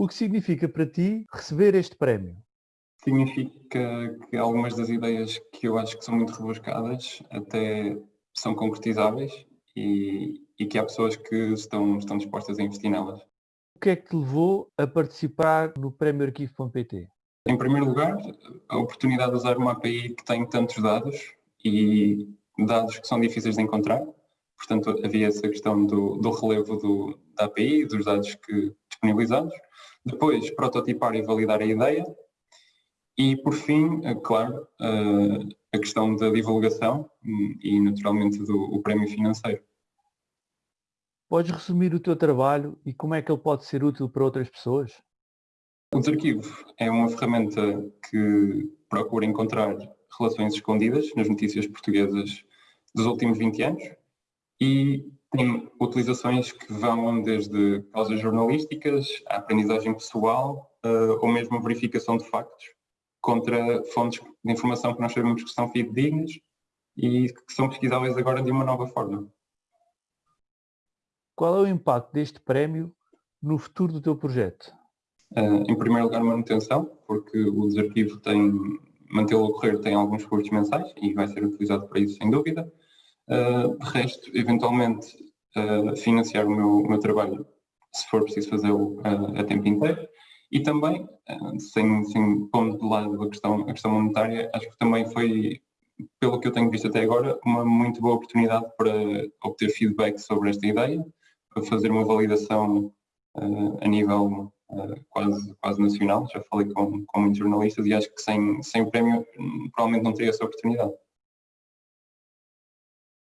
O que significa para ti receber este prémio? Significa que algumas das ideias que eu acho que são muito rebuscadas até são concretizáveis e, e que há pessoas que estão, estão dispostas a investir nelas. O que é que te levou a participar no Prémio Arquivo.pt? Em primeiro lugar, a oportunidade de usar uma API que tem tantos dados e dados que são difíceis de encontrar. Portanto, havia essa questão do, do relevo do, da API, dos dados que, disponibilizados. Depois, prototipar e validar a ideia. E, por fim, é claro, a questão da divulgação e, naturalmente, do prémio financeiro. Podes resumir o teu trabalho e como é que ele pode ser útil para outras pessoas? O Desarquivo é uma ferramenta que procura encontrar relações escondidas nas notícias portuguesas dos últimos 20 anos e tem utilizações que vão desde causas jornalísticas, a aprendizagem pessoal uh, ou mesmo a verificação de factos contra fontes de informação que nós sabemos que são fidedignas e que são pesquisáveis agora de uma nova forma. Qual é o impacto deste prémio no futuro do teu projeto? Uh, em primeiro lugar, manutenção, porque o desarquivo tem, mantê-lo a correr tem alguns custos mensais e vai ser utilizado para isso, sem dúvida. Uh, de resto, eventualmente, uh, financiar o meu, meu, trabalho, se for preciso fazê-lo uh, a tempo inteiro. E também, sem, sem pondo de lado a questão, a questão monetária, acho que também foi, pelo que eu tenho visto até agora, uma muito boa oportunidade para obter feedback sobre esta ideia, fazer uma validação a nível uh, quase, quase nacional. Já falei com, com muitos jornalistas e acho que sem, sem o prémio hum, provavelmente não teria essa oportunidade.